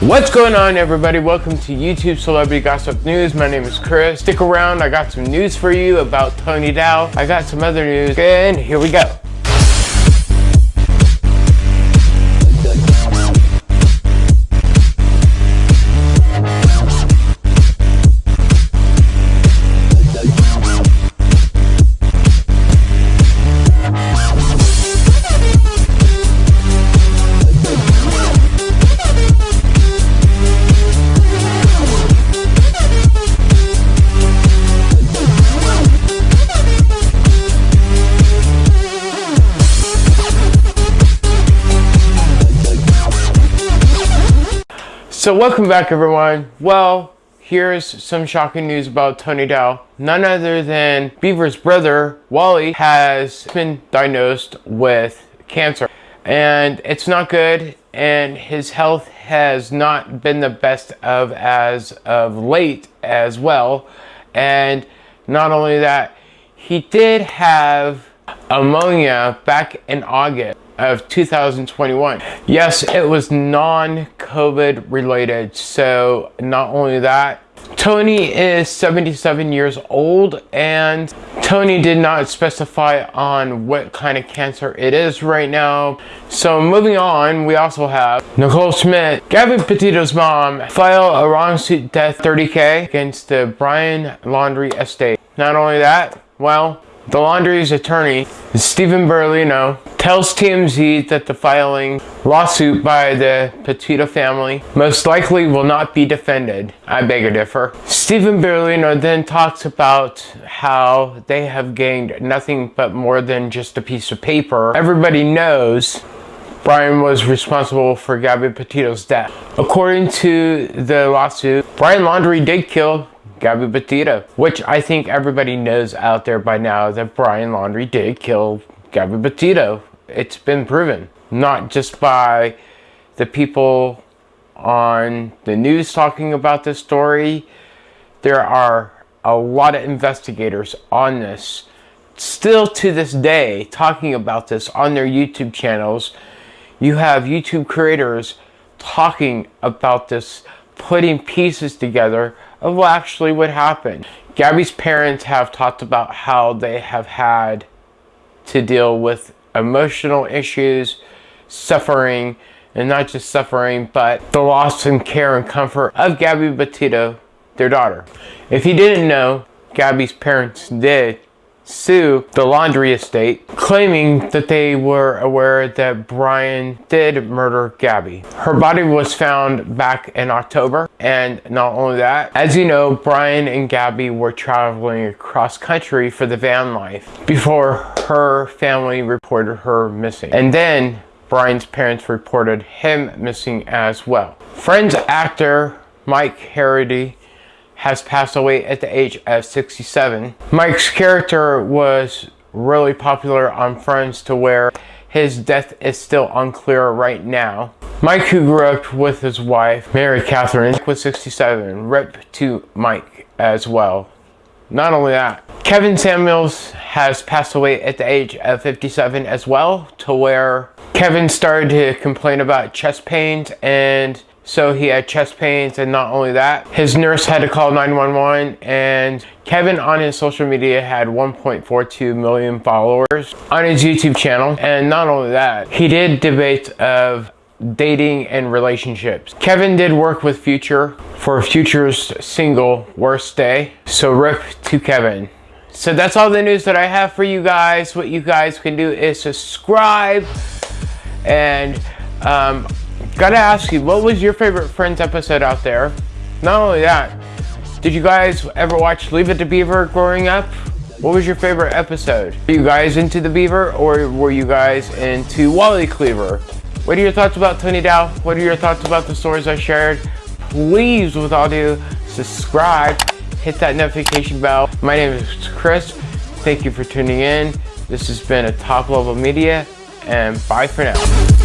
What's going on everybody? Welcome to YouTube Celebrity Gossip News. My name is Chris. Stick around, I got some news for you about Tony Dow. I got some other news and here we go. So welcome back everyone. Well, here's some shocking news about Tony Dow. None other than Beaver's brother, Wally, has been diagnosed with cancer. And it's not good and his health has not been the best of as of late as well. And not only that, he did have pneumonia back in August of 2021. Yes, it was non-COVID related. So not only that, Tony is 77 years old and Tony did not specify on what kind of cancer it is right now. So moving on, we also have Nicole Schmidt, Gabby Petito's mom, file a wrongsuit death 30K against the Brian Laundrie estate. Not only that, well, the Laundrie's attorney, Stephen Berlino, tells TMZ that the filing lawsuit by the Petito family most likely will not be defended. I beg to differ. Stephen Berliner then talks about how they have gained nothing but more than just a piece of paper. Everybody knows Brian was responsible for Gabby Petito's death. According to the lawsuit, Brian Laundrie did kill Gabby Petito, which I think everybody knows out there by now that Brian Laundrie did kill Gabby Petito. It's been proven, not just by the people on the news talking about this story. There are a lot of investigators on this still to this day talking about this on their YouTube channels. You have YouTube creators talking about this, putting pieces together of what actually what happened. Gabby's parents have talked about how they have had to deal with emotional issues, suffering, and not just suffering, but the loss and care and comfort of Gabby Petito, their daughter. If you didn't know, Gabby's parents did sue the Laundrie estate, claiming that they were aware that Brian did murder Gabby. Her body was found back in October, and not only that, as you know, Brian and Gabby were traveling across country for the van life before her family reported her missing. And then Brian's parents reported him missing as well. Friends actor Mike Hardy has passed away at the age of 67. Mike's character was really popular on Friends to where his death is still unclear right now. Mike, who grew up with his wife, Mary Catherine, was 67. Rip to Mike as well. Not only that, Kevin Samuels has passed away at the age of 57 as well, to where Kevin started to complain about chest pains and so he had chest pains and not only that, his nurse had to call 911 and Kevin on his social media had 1.42 million followers on his YouTube channel. And not only that, he did debates of dating and relationships. Kevin did work with Future for Future's single Worst Day. So rip to Kevin. So that's all the news that I have for you guys. What you guys can do is subscribe and um, Gotta ask you, what was your favorite Friends episode out there? Not only that, did you guys ever watch Leave It to Beaver growing up? What was your favorite episode? Are you guys into the Beaver or were you guys into Wally Cleaver? What are your thoughts about Tony Dow? What are your thoughts about the stories I shared? Please, with all due, subscribe, hit that notification bell. My name is Chris. Thank you for tuning in. This has been a Top Level Media, and bye for now.